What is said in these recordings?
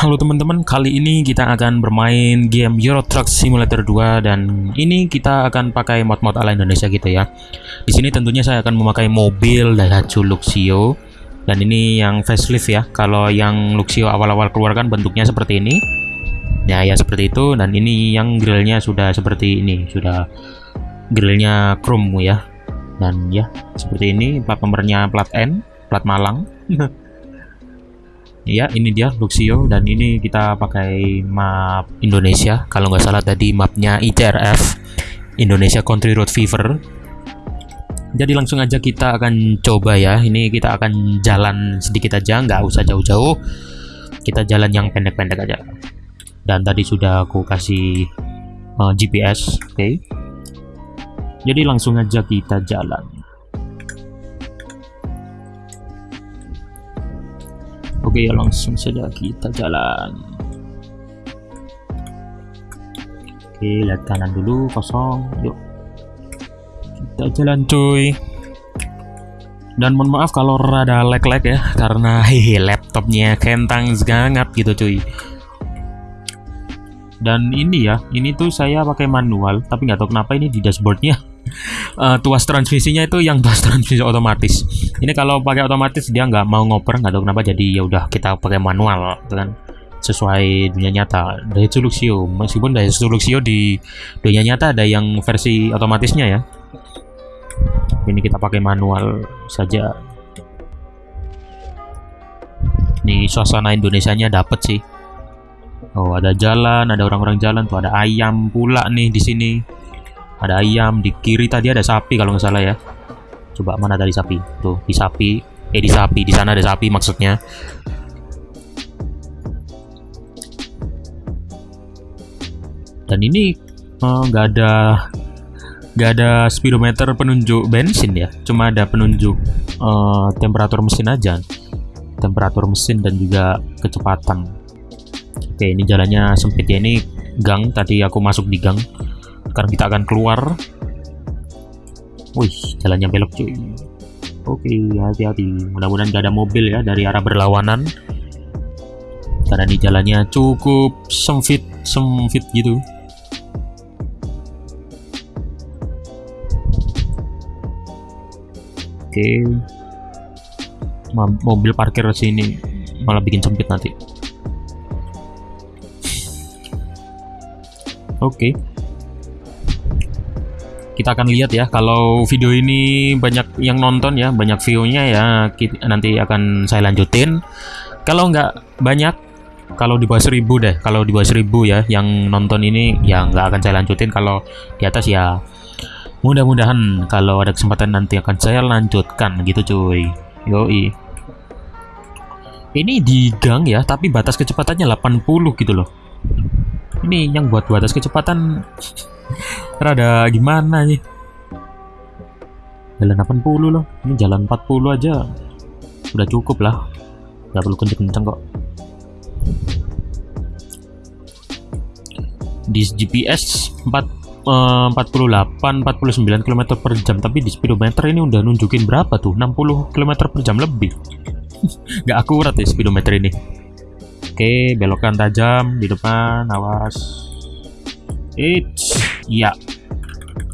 Halo teman-teman, kali ini kita akan bermain game Euro Truck Simulator 2 dan ini kita akan pakai mod-mod ala Indonesia gitu ya. Di sini tentunya saya akan memakai mobil Daihatsu Luxio dan ini yang facelift ya. Kalau yang Luxio awal-awal keluar kan bentuknya seperti ini. Ya ya seperti itu dan ini yang grillnya sudah seperti ini, sudah grillnya chrome ya. Dan ya seperti ini plat nomornya plat N, plat Malang. Ya, ini dia Luxio dan ini kita pakai map Indonesia. Kalau nggak salah tadi mapnya ITRF Indonesia Country Road Fever. Jadi langsung aja kita akan coba ya. Ini kita akan jalan sedikit aja, nggak usah jauh-jauh. Kita jalan yang pendek-pendek aja. Dan tadi sudah aku kasih uh, GPS, oke? Okay? Jadi langsung aja kita jalan. Oke ya langsung saja kita jalan. Oke lihat kanan dulu kosong. Yuk. Kita jalan cuy. Dan mohon maaf kalau rada lag-lag ya karena hehe laptopnya kentang sangat gitu cuy. Dan ini ya ini tuh saya pakai manual tapi nggak tahu kenapa ini di dashboardnya uh, tuas transmisinya itu yang tuas transmisi otomatis. Ini kalau pakai otomatis dia nggak mau ngoper nggak tahu kenapa jadi ya udah kita pakai manual gitu kan. Sesuai dunia nyata. Dari Luxio meskipun dari Luxio di dunia nyata ada yang versi otomatisnya ya. Ini kita pakai manual saja. Ini suasana Indonesia nya dapet sih. Oh ada jalan ada orang-orang jalan tuh ada ayam pula nih di sini ada ayam di kiri tadi ada sapi kalau nggak salah ya. Coba mana tadi sapi? Tuh di sapi. Eh di sapi. Di sana ada sapi maksudnya. Dan ini eh, nggak uh, ada nggak ada speedometer penunjuk bensin ya. Cuma ada penunjuk uh, temperatur mesin aja. Temperatur mesin dan juga kecepatan. Oke ini jalannya sempit ya. Ini gang tadi aku masuk di gang sekarang kita akan keluar. Wih jalannya belok cuy. Oke hati-hati. Mudah-mudahan gak ada mobil ya dari arah berlawanan. Karena ini jalannya cukup sempit sempit gitu. Oke. Mobil parkir sini malah bikin sempit nanti. Oke. okay kita akan lihat ya. Kalau video ini banyak yang nonton ya banyak view-nya ya kita, nanti akan saya lanjutin. Kalau nggak banyak kalau di bawah seribu deh. Kalau di bawah seribu ya yang nonton ini ya nggak akan saya lanjutin. Kalau di atas ya mudah-mudahan kalau ada kesempatan nanti akan saya lanjutkan gitu cuy. Yoi. Ini di gang ya tapi batas kecepatannya 80 gitu loh. Ini yang buat batas kecepatan Rada gimana nih? Jalan 80 loh. Ini jalan 40 aja. Udah cukup lah. Gak perlu kenceng-kenceng kok. Di GPS 4 48 49 km per jam tapi di speedometer ini udah nunjukin berapa tuh 60 km per jam lebih Gak akurat ya speedometer ini oke belokan tajam di depan awas It's Iya.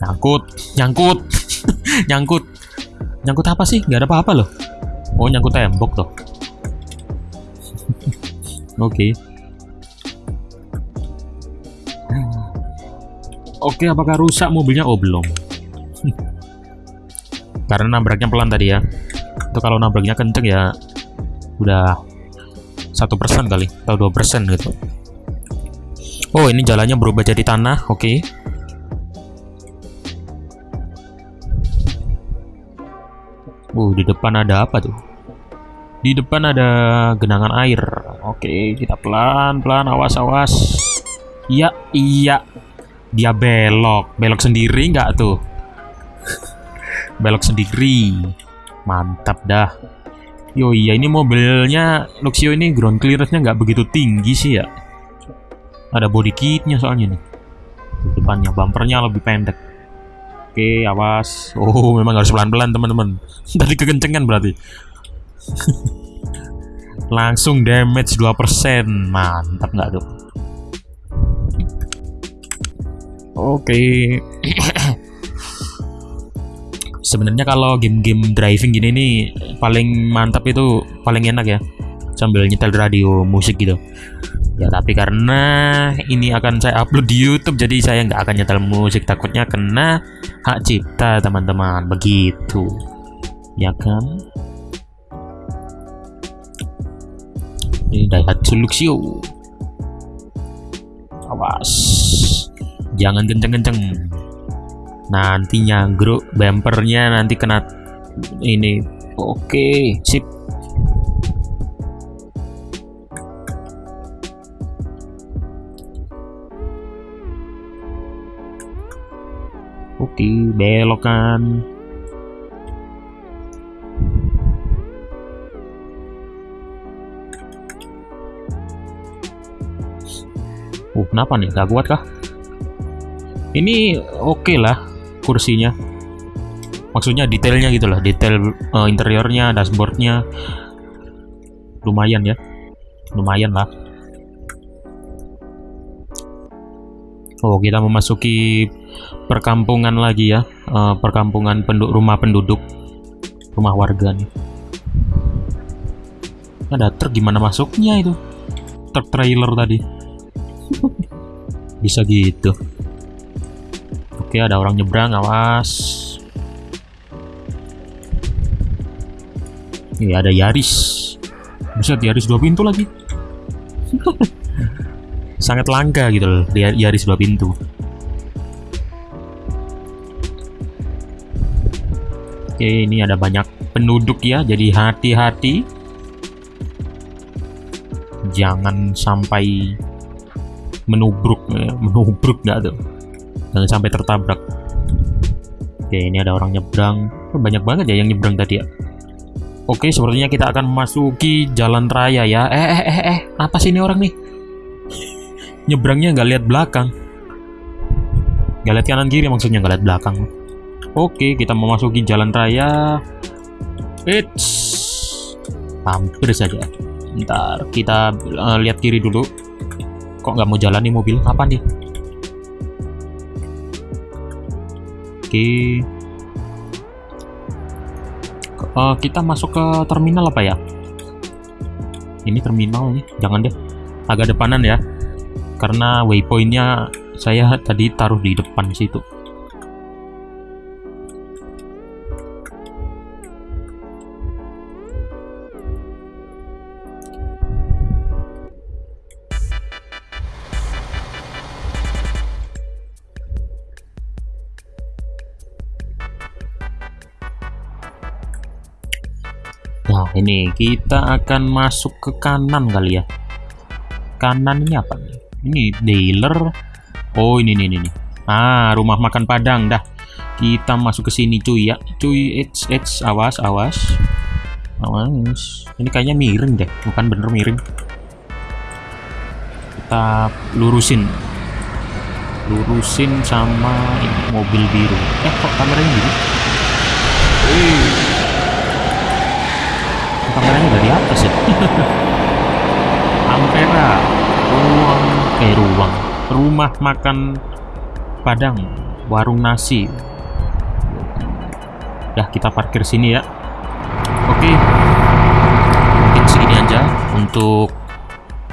Nyangkut, nyangkut, nyangkut. Nyangkut apa sih? Gak ada apa-apa loh. Oh, nyangkut tembok tuh. Oke. Oke, okay, apakah rusak mobilnya? Oh, belum. Karena nabraknya pelan tadi ya. Itu kalau nabraknya kenceng ya udah satu persen kali atau dua persen gitu. Oh, ini jalannya berubah jadi tanah. Oke. Okay. Uh, di depan ada apa tuh? Di depan ada genangan air. Oke, kita pelan-pelan, awas-awas. Iya, iya. Dia belok. Belok sendiri nggak tuh? belok sendiri. Mantap dah. Yo iya, ini mobilnya Luxio ini ground clearance-nya nggak begitu tinggi sih ya. Ada body kitnya soalnya nih. Depannya bumpernya lebih pendek. Oke, awas. Oh, memang harus pelan-pelan, teman-teman. Tadi kekencengan berarti. langsung damage 2% mantap nggak tuh oke sebenarnya kalau game-game driving gini nih paling mantap itu paling enak ya sambil nyetel radio musik gitu ya tapi karena ini akan saya upload di YouTube jadi saya nggak akan nyetel musik. Takutnya kena hak cipta teman-teman. Begitu. Ya kan? Ini Daihatsu Luxio. Awas. Jangan kenceng-kenceng. Nanti nyanggruk bumpernya nanti kena ini. Oke sip oke belokan. Uh, kenapa nih? Gak kuat kah? Ini oke okay lah kursinya. Maksudnya detailnya gitu lah detail uh, interiornya dashboardnya. Lumayan ya. Lumayan lah Oh kita memasuki perkampungan lagi ya uh, perkampungan penduduk rumah penduduk rumah warga nih ada truk gimana masuknya itu truk trailer tadi bisa gitu Oke, ada orang nyebrang, awas. Ini ada Yaris. Buset, Yaris dua pintu lagi. Sangat langka gitu loh, Yaris dua pintu. Oke, ini ada banyak penduduk ya, jadi hati-hati. Jangan sampai menubruk, ya. menubruk nggak tuh jangan sampai tertabrak oke ini ada orang nyebrang oh, banyak banget ya yang nyebrang tadi ya oke sepertinya kita akan memasuki jalan raya ya eh eh eh eh apa sih ini orang nih nyebrangnya nggak lihat belakang nggak lihat kanan kiri maksudnya nggak lihat belakang oke kita memasuki jalan raya It's hampir saja ntar kita uh, lihat kiri dulu kok nggak mau jalan nih mobil apa nih Oke. Uh, kita masuk ke terminal apa ya? Ini terminal nih, jangan deh. Agak depanan ya. Karena waypointnya saya tadi taruh di depan situ. Nah ini kita akan masuk ke kanan kali ya Kanan ini apa nih? Ini dealer Oh ini nih ini Ah rumah makan Padang dah. Kita masuk ke sini cuy ya. Cuy it's, it's awas awas. Awas. Ini kayaknya miring deh. Bukan bener miring. Kita lurusin. Lurusin sama mobil biru. Eh kok kameranya biru? Kameranya dari atas ya? Ampera ruang eh ruang. Rumah makan Padang. Warung nasi. Ya kita parkir sini ya. Oke. Mungkin segini aja untuk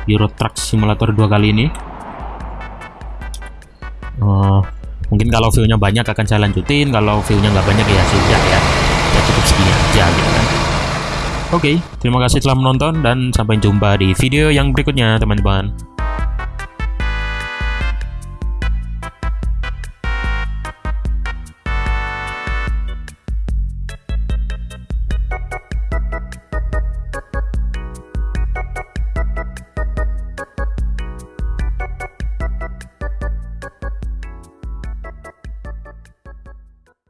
Euro Truck Simulator 2 kali ini. Uh, mungkin kalau view-nya banyak akan saya lanjutin. Kalau view-nya nggak banyak ya sudah ya. Ya cukup segini aja gitu Oke, okay, terima kasih telah menonton dan sampai jumpa di video yang berikutnya teman-teman.